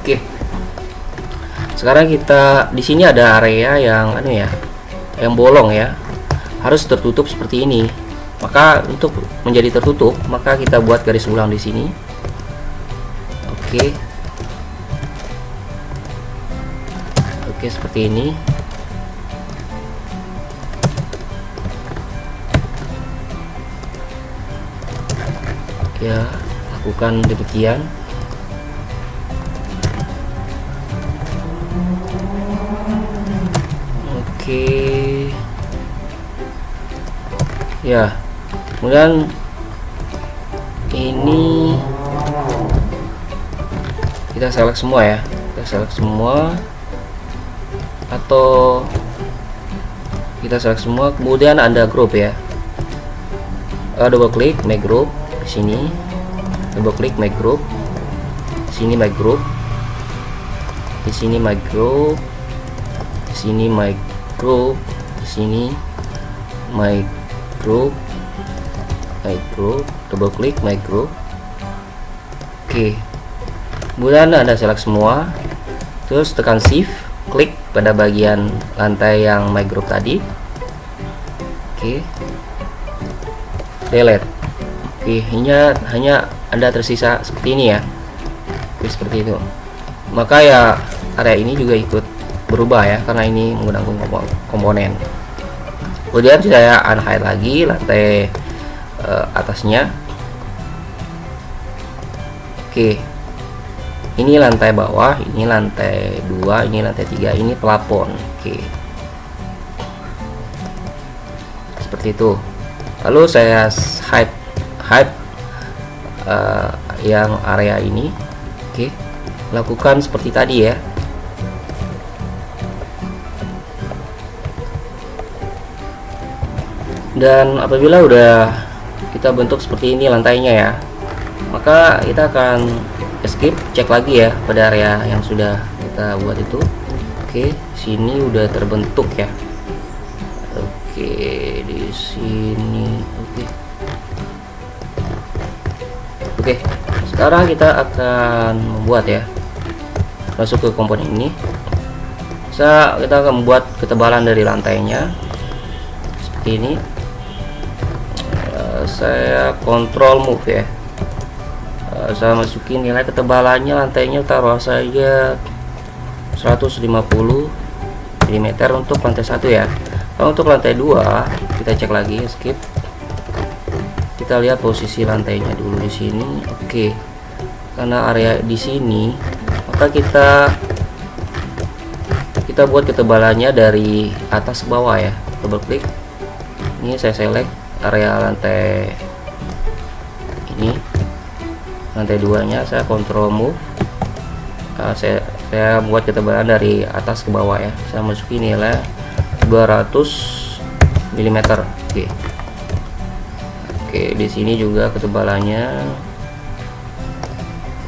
oke. Sekarang kita di sini ada area yang anu ya yang bolong ya. Harus tertutup seperti ini. Maka untuk menjadi tertutup maka kita buat garis ulang di sini. Oke. Oke seperti ini. Ya lakukan demikian oke. Ya kemudian ini kita select semua ya. Kita select semua. Atau kita select semua kemudian ada group ya. Uh, double klik make group sini. Double klik make group. Sini make group. Di sini my group. Di sini my group di sini. My group double klik group oke. Kemudian anda select semua. Terus tekan shift klik pada bagian lantai yang group tadi. Oke. Delete. Oke hanya hanya anda tersisa seperti ini ya. Oke seperti itu. Maka ya area ini juga ikut berubah ya karena ini menggunakan komponen. Kemudian saya unhide lagi lantai uh, atasnya. Oke. Ini lantai bawah ini lantai dua ini lantai tiga ini plafon oke. Seperti itu. Lalu saya hide hide uh, yang area ini. Oke. Lakukan seperti tadi ya dan apabila udah kita bentuk seperti ini lantainya ya maka kita akan escape cek lagi ya pada area yang sudah kita buat itu. Oke sini udah terbentuk ya. Oke di sini oke. Oke sekarang kita akan membuat ya. Masuk ke komponen ini. Bisa kita akan membuat ketebalan dari lantainya. Seperti ini saya kontrol move ya. Uh, saya masukin nilai ketebalannya lantainya taruh saja 150 mm untuk lantai satu ya. Kalau untuk lantai dua kita cek lagi skip. Kita lihat posisi lantainya dulu di sini. Oke. Karena area di sini maka kita kita buat ketebalannya dari atas ke bawah ya. Double klik ini saya select area lantai ini. Lantai duanya saya kontrol move. Uh, saya saya buat ketebalan dari atas ke bawah ya. Saya masukin nilai 200 mm oke. Oke di sini juga ketebalannya.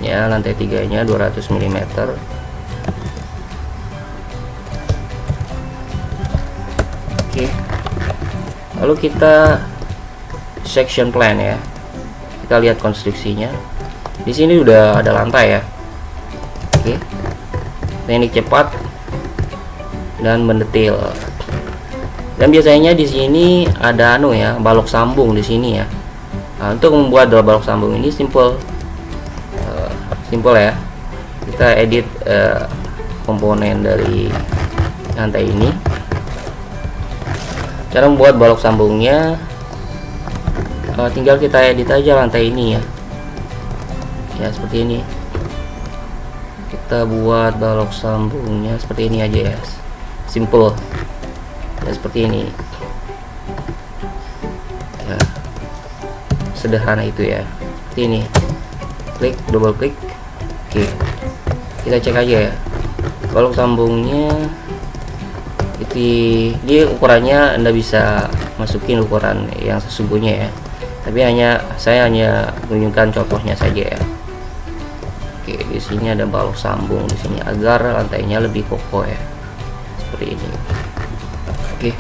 Ya lantai tiganya 200 mm oke. Lalu kita section plan ya. Kita lihat konstruksinya. Di sini udah ada lantai ya. Oke. Teknik cepat dan mendetail dan biasanya di sini ada anu ya balok sambung di sini ya. Nah, untuk membuat balok sambung ini simple uh, simple ya. Kita edit uh, komponen dari lantai ini. Cara membuat balok sambungnya uh, tinggal kita edit aja lantai ini ya. Ya seperti ini. Kita buat balok sambungnya seperti ini aja ya. Simple. Ya seperti ini. Ya. Sederhana itu ya. Seperti ini. Klik double klik. Oke. Kita cek aja ya. Balok sambungnya itu dia ukurannya anda bisa masukin ukuran yang sesungguhnya ya tapi hanya saya hanya menunjukkan contohnya saja ya. Oke di sini ada balok sambung di sini agar lantainya lebih kokoh ya. Seperti ini. Oke.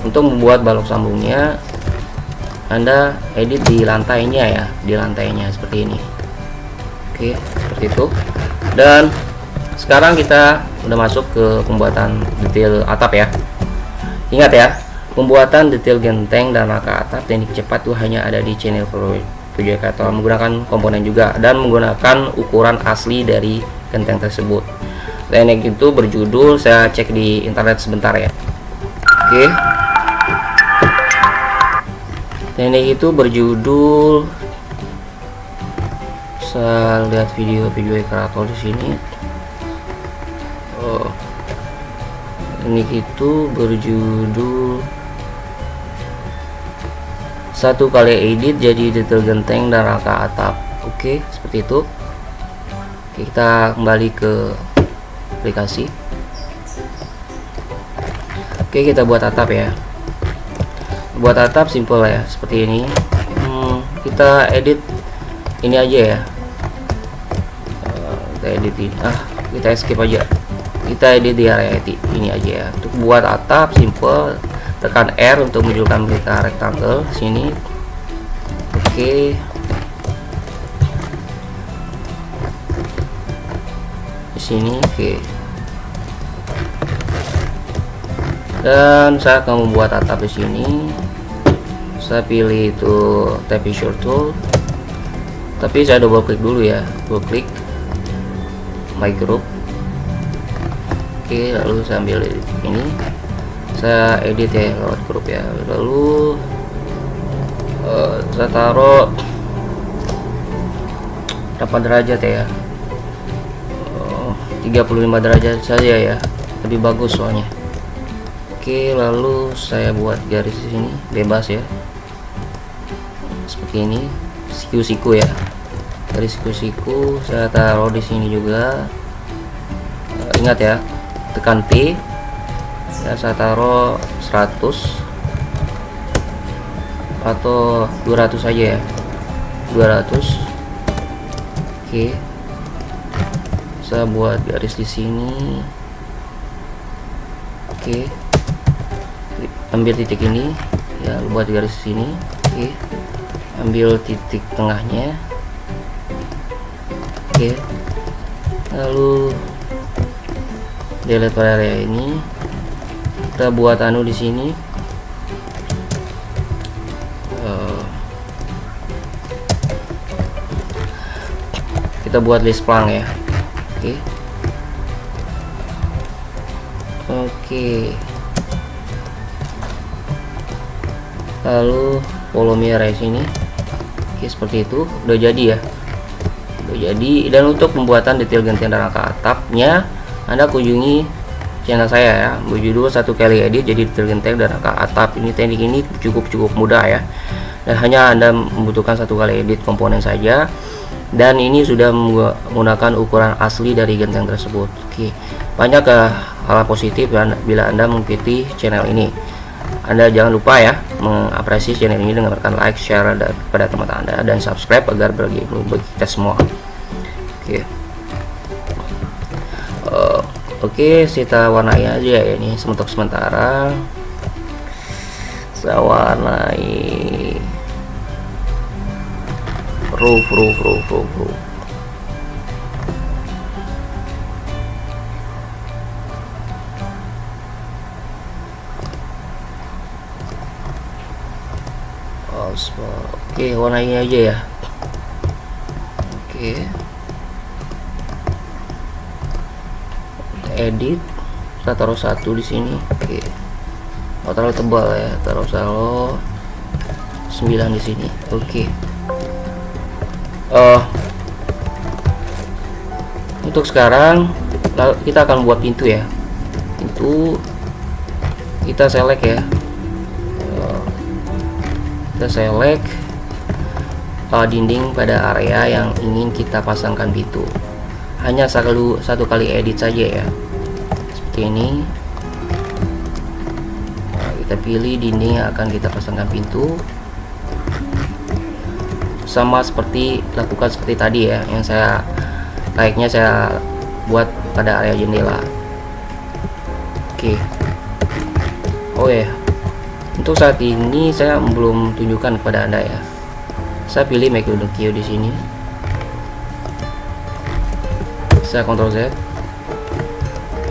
Untuk membuat balok sambungnya anda edit di lantainya ya di lantainya seperti ini. Oke seperti itu. Dan sekarang kita udah masuk ke pembuatan detail atap ya. Ingat ya Pembuatan detail genteng dan rangka atap teknik cepat itu hanya ada di channel Project atau menggunakan komponen juga dan menggunakan ukuran asli dari genteng tersebut. Teknik itu berjudul saya cek di internet sebentar ya. Oke. Teknik itu berjudul saya lihat video-video kreator di sini. Oh. Teknik itu berjudul satu kali edit jadi detail genteng dan rangka atap. Oke seperti itu. Kita kembali ke aplikasi. Oke kita buat atap ya. Buat atap simple ya seperti ini. Hmm, kita edit ini aja ya. Uh, kita edit ini ah kita skip aja. Kita edit di area ini aja ya. Untuk buat atap simple tekan R untuk menunjukkan berita rectangle sini. Oke. Di sini oke. Dan saya akan membuat atap di sini. Saya pilih itu texture tool. Tapi saya double klik dulu ya. Double klik. My group. Oke lalu saya ambil ini saya edit ya lewat grup ya. Lalu uh, saya taruh 8 derajat ya? Uh, 35 derajat saja ya. Lebih bagus soalnya. Oke lalu saya buat garis di sini bebas ya. Seperti ini siku-siku ya. Garis siku-siku saya taruh di sini juga. Uh, ingat ya tekan P ya saya taruh 100 atau 200 saja ya 200 oke. Saya buat garis di sini. Oke. Ambil titik ini. Ya buat garis di sini. Oke. Ambil titik tengahnya. Oke. Lalu delete area ini kita buat anu di sini. Uh, kita buat list plang ya. Oke. Oke. Okay. lalu volume sini oke seperti itu. Udah jadi ya. Udah jadi. Dan untuk pembuatan detail gantian dan rangka atapnya anda kunjungi channel saya ya. Berjudul satu kali edit jadi tergenteng dan angka atap. Ini teknik ini cukup cukup mudah ya. Dan hanya anda membutuhkan satu kali edit komponen saja. Dan ini sudah menggunakan ukuran asli dari genteng tersebut. Oke banyak ke eh, hal positif bila anda mengikuti channel ini. Anda jangan lupa ya mengapresiasi channel ini dengan menekan like share kepada teman-teman anda. Dan subscribe agar bagi bagi kita semua. Oke oke kita warnai aja ya ini untuk sementara. Saya warnai roof roof roof roof roof. Oke warna ini aja ya. Oke edit kita taruh satu di sini. Oke. Oh, terlalu tebal ya taruh salo 9 di sini. Oke. Uh, untuk sekarang kita akan buat pintu ya. Pintu kita select ya. Uh, kita select uh, dinding pada area yang ingin kita pasangkan pintu. Hanya satu satu kali edit saja ya seperti ini. Nah, kita pilih dinding yang akan kita pasangkan pintu. Sama seperti lakukan seperti tadi ya yang saya layaknya saya buat pada area jendela. Oke. Oh ya untuk saat ini saya belum tunjukkan kepada anda ya. Saya pilih make queue di sini. Saya Ctrl Z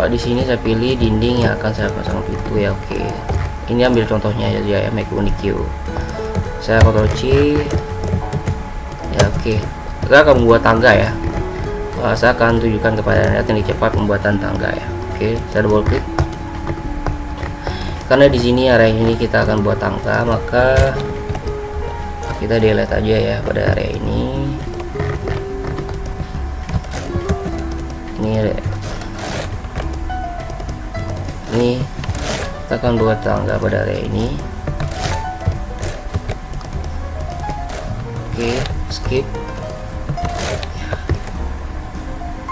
oh, di sini saya pilih dinding yang akan saya pasang pintu ya oke. Ini ambil contohnya aja ya make queue. Saya Ctrl C ya oke. Okay. kita akan membuat tangga ya. Uh, saya akan tunjukkan kepada anda teknik cepat pembuatan tangga ya. Oke okay, saya double klik karena di sini area ini kita akan buat tangga maka kita delete aja ya pada area ini. Ini akan buat tangga pada area ini. Oke skip.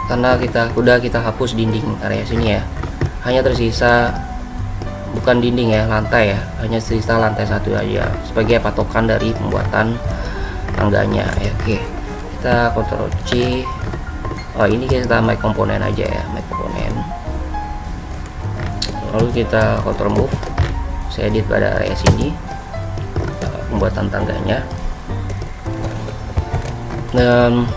Karena kita udah kita hapus dinding area sini ya. Hanya tersisa bukan dinding ya lantai ya. Hanya tersisa lantai satu aja. Sebagai patokan dari pembuatan tangganya. Ya oke. Kita Ctrl C oh ini kita make komponen aja ya make komponen lalu kita Ctrl move. Saya edit pada area sini pembuatan tangganya. Dan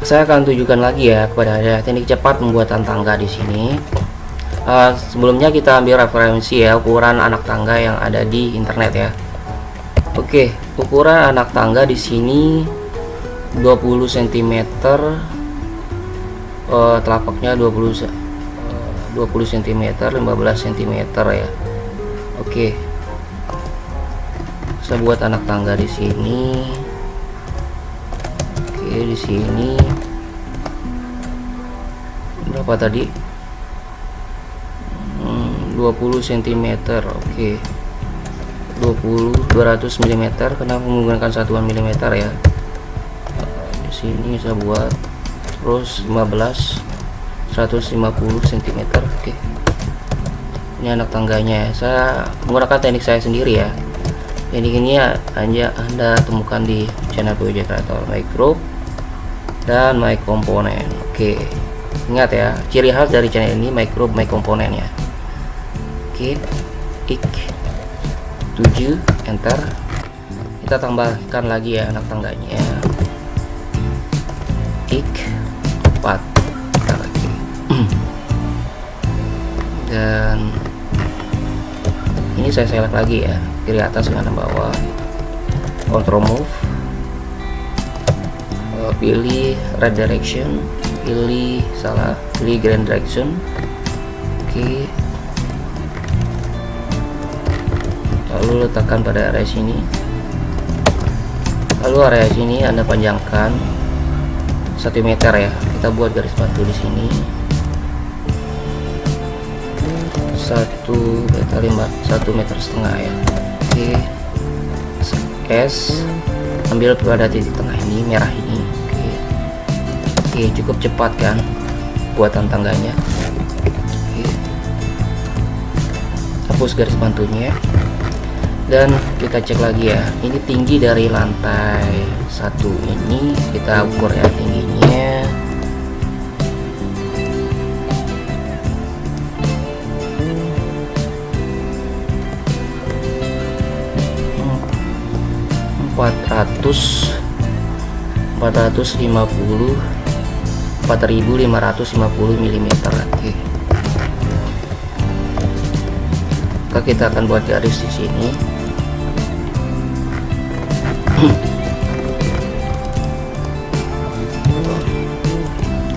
saya akan tunjukkan lagi ya kepada ada teknik cepat pembuatan tangga di sini. Uh, sebelumnya kita ambil referensi ya ukuran anak tangga yang ada di internet ya. Oke ukuran anak tangga di sini 20 cm uh, telapaknya 20 uh, 20 cm 15 cm ya. Oke. Saya buat anak tangga di sini. Oke di sini. Berapa tadi? Hmm, 20 cm oke. 20 200 mm karena menggunakan satuan mm ya. Di sini saya buat terus 15 150 cm oke. Ini anak tangganya ya. Saya menggunakan teknik saya sendiri ya. Jadi ini ya hanya anda temukan di channel PWJ Creator Micro dan My Component oke. Ingat ya ciri khas dari channel ini micro my component ya. Oke ik 7 enter. Kita tambahkan lagi ya anak tangganya. Ik 4 dan ini saya select lagi ya kiri atas kanan bawah. Control move. Uh, pilih red direction pilih salah pilih grand direction. Oke. Okay. lalu letakkan pada area sini. Lalu area sini anda panjangkan 1 meter ya. Kita buat garis batu di sini satu meter lima satu meter setengah ya. Oke. S ambil pada titik tengah ini merah ini. Oke. Oke cukup cepat kan buatan tangganya. Oke. hapus garis bantunya. Dan kita cek lagi ya ini tinggi dari lantai satu ini kita ukur ya tingginya 400 450 4550 mm oke. Maka kita akan buat garis di sini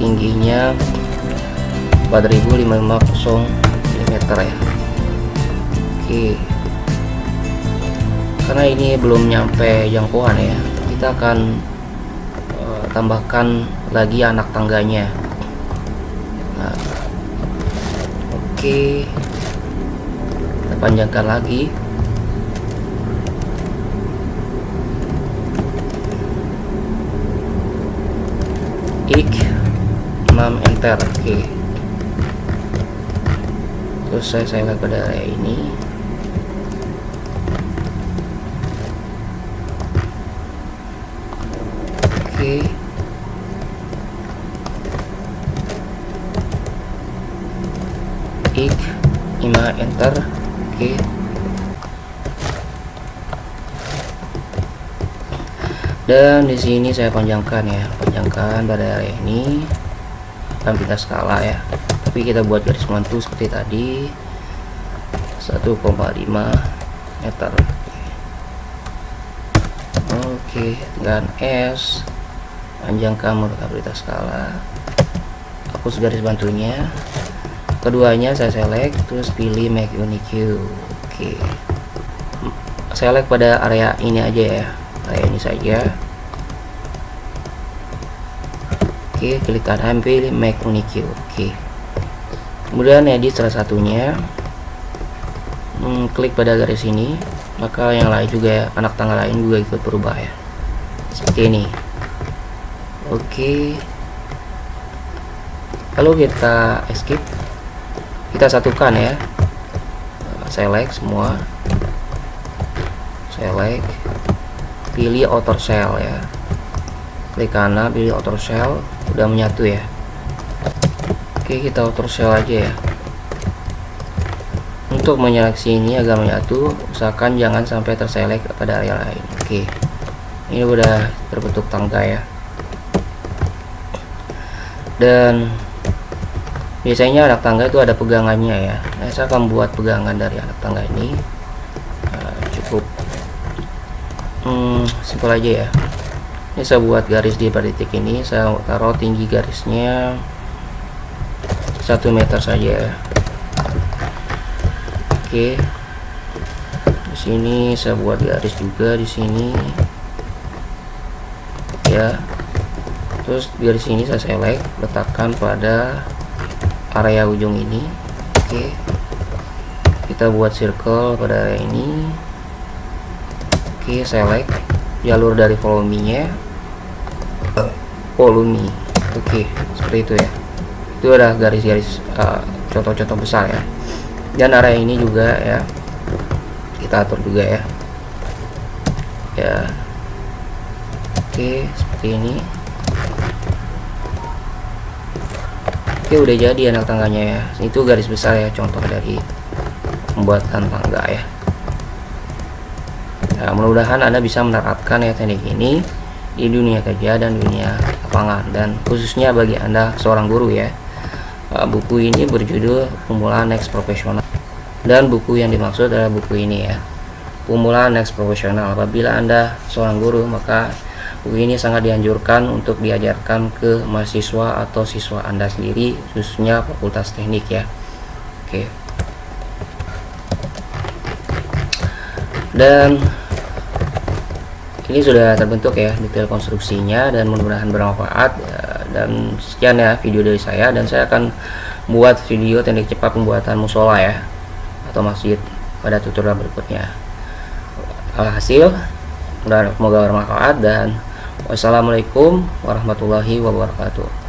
tingginya 4550 mm ya oke okay karena ini belum nyampe jangkauan ya kita akan uh, tambahkan lagi anak tangganya. Nah, oke kita panjangkan lagi. Ik 6 enter oke. Okay. terus saya saya pada area ini oke okay. ik 5 enter oke. Okay. dan di sini saya panjangkan ya panjangkan pada area ini. Dan kita skala ya. Tapi kita buat garis mantu seperti tadi. 1,5 meter. Oke dengan S panjangkan menurut kita skala. Hapus garis bantunya keduanya saya select terus pilih make unique oke. Select pada area ini aja ya kayak ini saja. Oke klik kanan pilih make unique oke. Kemudian edit salah satunya. Hmm, klik pada garis ini. Maka yang lain juga ya anak tangga lain juga ikut berubah ya. Seperti ini. Oke. Lalu kita escape kita satukan ya. Select semua. Select. Pilih outer shell ya. Klik kanan pilih outer shell. Udah menyatu ya. Oke kita outer shell aja ya. Untuk menyeleksi ini agar menyatu. Usahakan jangan sampai terselek pada area lain. Oke. Ini udah terbentuk tangga ya. Dan biasanya anak tangga itu ada pegangannya ya. Nah, saya akan buat pegangan dari anak tangga ini. Nah, cukup. Hmm, simpel aja ya. Ini saya buat garis di pada titik ini. Saya taruh tinggi garisnya satu meter saja oke. Di sini saya buat garis juga di sini. Ya. Terus garis ini saya select letakkan pada area ujung ini. Oke. Kita buat circle pada area ini. Oke select jalur dari volumenya volume oke seperti itu ya. Itu ada garis-garis uh, contoh-contoh besar ya. Dan area ini juga ya kita atur juga ya. Ya. Oke seperti ini oke udah jadi anak tangganya ya itu garis besar ya contoh dari pembuatan tangga ya Nah, mudah-mudahan Anda bisa menerapkan ya teknik ini di dunia kerja dan dunia lapangan dan khususnya bagi Anda seorang guru ya. Uh, buku ini berjudul Pemula Next Profesional dan buku yang dimaksud adalah buku ini ya. Pemula Next Profesional. Apabila Anda seorang guru maka buku ini sangat dianjurkan untuk diajarkan ke mahasiswa atau siswa Anda sendiri khususnya fakultas teknik ya. Oke. Dan ini sudah terbentuk ya detail konstruksinya dan mudah-mudahan bermanfaat dan sekian ya video dari saya dan saya akan buat video teknik cepat pembuatan musola ya atau masjid pada tutorial berikutnya alhasil semoga bermanfaat dan wassalamualaikum warahmatullahi wabarakatuh